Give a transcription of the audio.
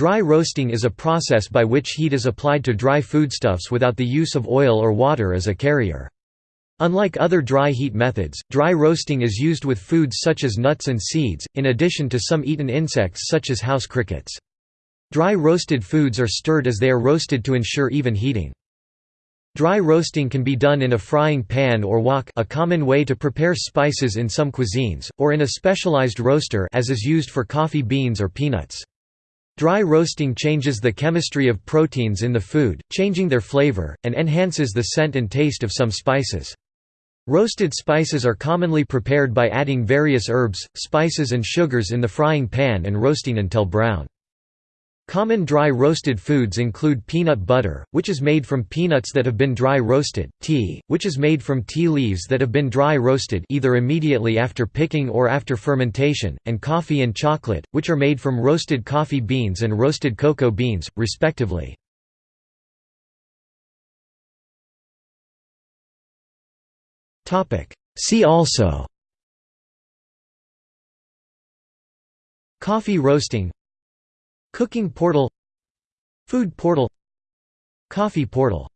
Dry roasting is a process by which heat is applied to dry foodstuffs without the use of oil or water as a carrier. Unlike other dry heat methods, dry roasting is used with foods such as nuts and seeds, in addition to some eaten insects such as house crickets. Dry roasted foods are stirred as they are roasted to ensure even heating. Dry roasting can be done in a frying pan or wok a common way to prepare spices in some cuisines, or in a specialized roaster as is used for coffee beans or peanuts. Dry roasting changes the chemistry of proteins in the food, changing their flavor, and enhances the scent and taste of some spices. Roasted spices are commonly prepared by adding various herbs, spices and sugars in the frying pan and roasting until brown. Common dry roasted foods include peanut butter, which is made from peanuts that have been dry roasted, tea, which is made from tea leaves that have been dry roasted either immediately after picking or after fermentation, and coffee and chocolate, which are made from roasted coffee beans and roasted cocoa beans, respectively. See also. Coffee roasting Cooking portal Food portal Coffee portal